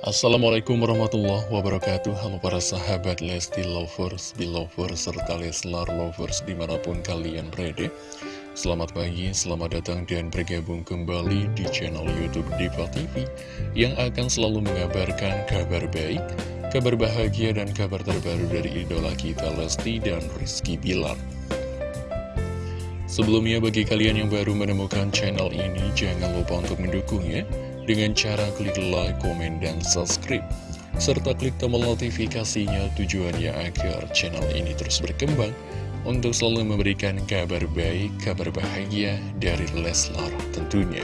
Assalamualaikum warahmatullahi wabarakatuh. Halo para sahabat Lesti Lovers, Belovers, serta Leslar Lovers di mana pun kalian berada. Selamat pagi, selamat datang dan bergabung kembali di channel Youtube Diva TV Yang akan selalu mengabarkan kabar baik, kabar bahagia dan kabar terbaru dari idola kita Lesti dan Rizky Bilar. Sebelumnya bagi kalian yang baru menemukan channel ini Jangan lupa untuk mendukungnya dengan cara klik like, komen, dan subscribe. Serta klik tombol notifikasinya tujuannya agar channel ini terus berkembang untuk selalu memberikan kabar baik, kabar bahagia dari Leslar tentunya.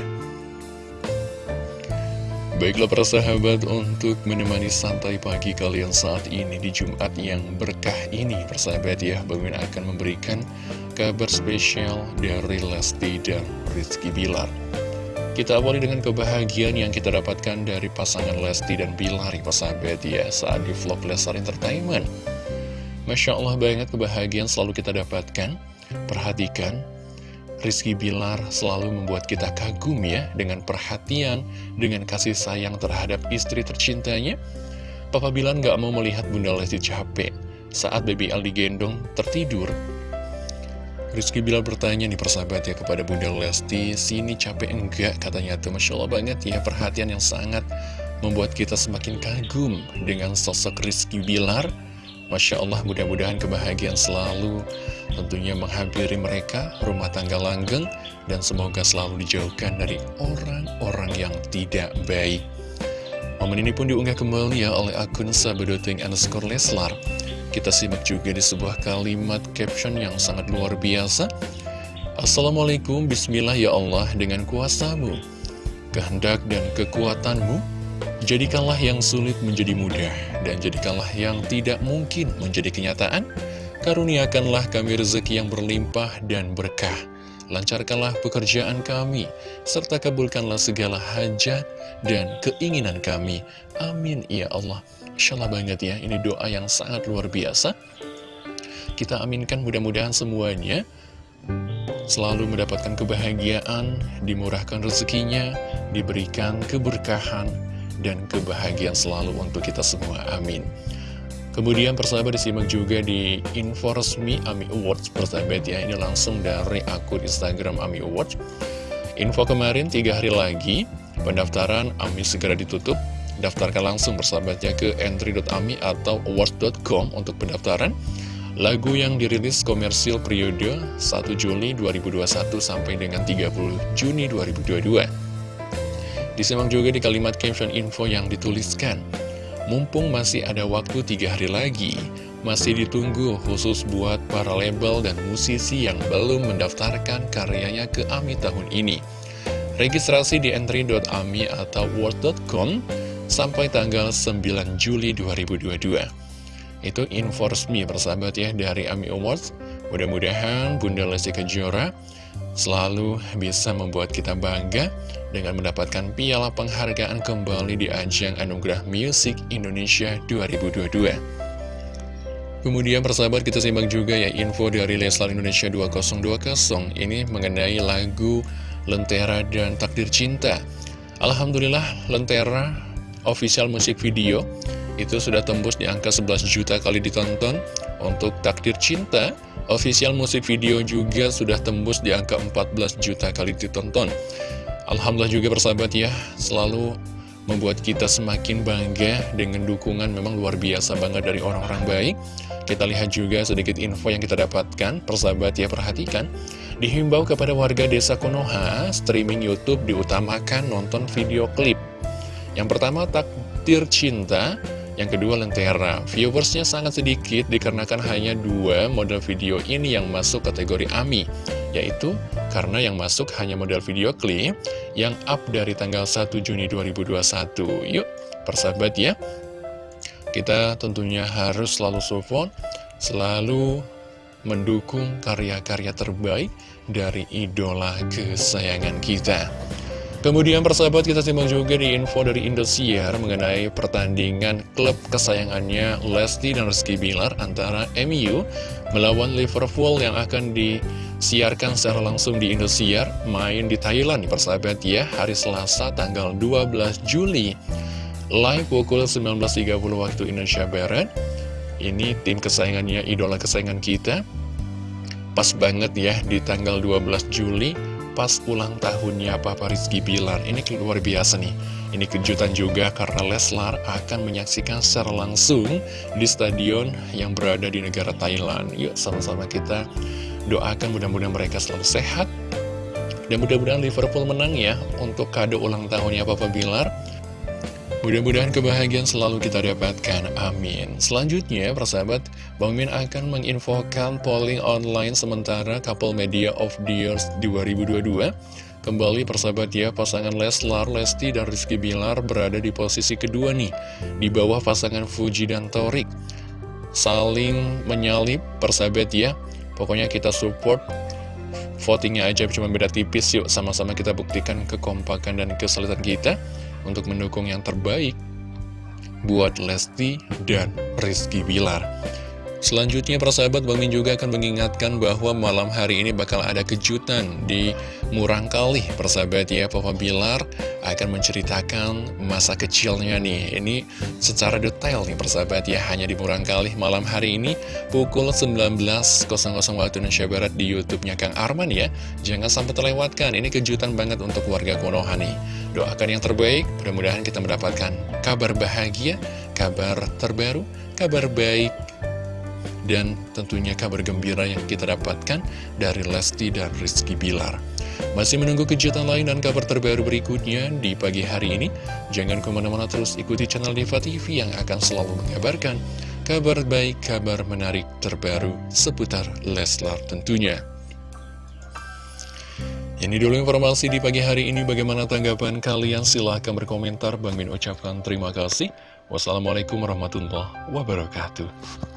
Baiklah para sahabat untuk menemani santai pagi kalian saat ini di Jumat yang berkah ini persahabat ya Bagaimana akan memberikan kabar spesial dari Lesti dan Rizky Bilar kita awali dengan kebahagiaan yang kita dapatkan dari pasangan Lesti dan Bilar, sahabat ya, saat di vlog Lesar Entertainment. Masya Allah banget kebahagiaan selalu kita dapatkan. Perhatikan, Rizky Bilar selalu membuat kita kagum ya, dengan perhatian, dengan kasih sayang terhadap istri tercintanya. Papa Bilar gak mau melihat Bunda Lesti capek saat baby Al digendong tertidur Rizky Bilar bertanya nih persahabat ya kepada Bunda Lesti Sini capek enggak? Katanya tuh Masya Allah banget ya perhatian yang sangat membuat kita semakin kagum dengan sosok Rizky Bilar. Masya Allah mudah-mudahan kebahagiaan selalu tentunya menghampiri mereka rumah tangga langgeng dan semoga selalu dijauhkan dari orang-orang yang tidak baik. Momen ini pun diunggah kembali ya oleh akun sabedoting underscore Leslar kita simak juga di sebuah kalimat caption yang sangat luar biasa. Assalamualaikum, Bismillah ya Allah, dengan kuasamu, kehendak dan kekuatanmu, jadikanlah yang sulit menjadi mudah, dan jadikanlah yang tidak mungkin menjadi kenyataan. Karuniakanlah kami rezeki yang berlimpah dan berkah. Lancarkanlah pekerjaan kami, serta kabulkanlah segala hajat dan keinginan kami. Amin, ya Allah. Insya Allah banget ya, ini doa yang sangat luar biasa. Kita aminkan mudah-mudahan semuanya selalu mendapatkan kebahagiaan, dimurahkan rezekinya, diberikan keberkahan, dan kebahagiaan selalu untuk kita semua. Amin. Kemudian persahabat disimak juga di info resmi AMI Awards persahabat ya Ini langsung dari akun Instagram AMI Awards Info kemarin tiga hari lagi pendaftaran AMI segera ditutup Daftarkan langsung bersahabatnya ke entry.ami atau awards.com untuk pendaftaran. Lagu yang dirilis komersil periode 1 Juli 2021 sampai dengan 30 Juni 2022. Disimak juga di kalimat caption info yang dituliskan. Mumpung masih ada waktu tiga hari lagi, masih ditunggu khusus buat para label dan musisi yang belum mendaftarkan karyanya ke AMI tahun ini. Registrasi di entry.ami atau word.com sampai tanggal 9 Juli 2022. Itu info resmi persahabat ya dari AMI Awards. Mudah-mudahan Bunda Lesti Kejora selalu bisa membuat kita bangga dengan mendapatkan piala penghargaan kembali di ajang Anugerah Music Indonesia 2022. Kemudian persahabat kita simak juga ya info dari Leslar Indonesia 2020 ini mengenai lagu Lentera dan Takdir Cinta. Alhamdulillah Lentera official musik video itu sudah tembus di angka 11 juta kali ditonton. Untuk Takdir Cinta, official musik video juga sudah tembus di angka 14 juta kali ditonton. Alhamdulillah juga persahabat ya, selalu membuat kita semakin bangga dengan dukungan memang luar biasa bangga dari orang-orang baik. Kita lihat juga sedikit info yang kita dapatkan, persahabat ya perhatikan. Dihimbau kepada warga desa Konoha, streaming Youtube diutamakan nonton video klip yang pertama takdir cinta, yang kedua lentera. Viewersnya sangat sedikit dikarenakan hanya dua model video ini yang masuk kategori AMI, yaitu karena yang masuk hanya model video klip yang up dari tanggal 1 Juni 2021. Yuk, persahabat ya. Kita tentunya harus selalu support, selalu mendukung karya-karya terbaik dari idola kesayangan kita. Kemudian persahabat kita simak juga di info dari Indosiar mengenai pertandingan klub kesayangannya Lesti dan Rizky Bilar antara MU melawan Liverpool yang akan disiarkan secara langsung di Indosiar main di Thailand persahabat ya hari Selasa tanggal 12 Juli live pukul 19.30 waktu Indonesia Barat. Ini tim kesayangannya, idola kesayangan kita. Pas banget ya di tanggal 12 Juli pas ulang tahunnya Papa Rizky Bilar. Ini luar biasa nih. Ini kejutan juga karena Leslar akan menyaksikan secara langsung di stadion yang berada di negara Thailand. Yuk sama-sama kita doakan mudah-mudahan mereka selalu sehat. Dan mudah-mudahan Liverpool menang ya untuk kado ulang tahunnya Papa Bilar. Mudah-mudahan kebahagiaan selalu kita dapatkan, amin. Selanjutnya, persahabat, Bang Min akan menginfokan polling online sementara Couple Media of the Year 2022 Kembali persahabat ya, pasangan Leslar, Lesti, dan Rizky Bilar berada di posisi kedua nih, di bawah pasangan Fuji dan Torik. Saling menyalip persahabat ya, pokoknya kita support, votingnya aja cuma beda tipis yuk, sama-sama kita buktikan kekompakan dan kesulitan kita untuk mendukung yang terbaik buat Lesti dan Rizky Bilar. Selanjutnya persahabat Bang Min juga akan mengingatkan bahwa malam hari ini bakal ada kejutan di Murang Kali Persahabat ya Papa Bilar akan menceritakan masa kecilnya nih. Ini secara detail nih persahabat ya. Hanya di Murang Kali malam hari ini pukul 19.00 waktu Indonesia Barat di Youtubenya Kang Arman ya. Jangan sampai terlewatkan. Ini kejutan banget untuk warga Konoha nih Doakan yang terbaik mudah-mudahan kita mendapatkan kabar bahagia, kabar terbaru, kabar baik dan tentunya kabar gembira yang kita dapatkan dari Lesti dan Rizky Bilar. Masih menunggu kejutan lain dan kabar terbaru berikutnya di pagi hari ini? Jangan ke mana-mana terus ikuti channel Diva TV yang akan selalu mengabarkan kabar baik, kabar menarik terbaru seputar Leslar tentunya. Ini dulu informasi di pagi hari ini. Bagaimana tanggapan kalian? Silahkan berkomentar. Bang Min ucapkan terima kasih. Wassalamualaikum warahmatullahi wabarakatuh.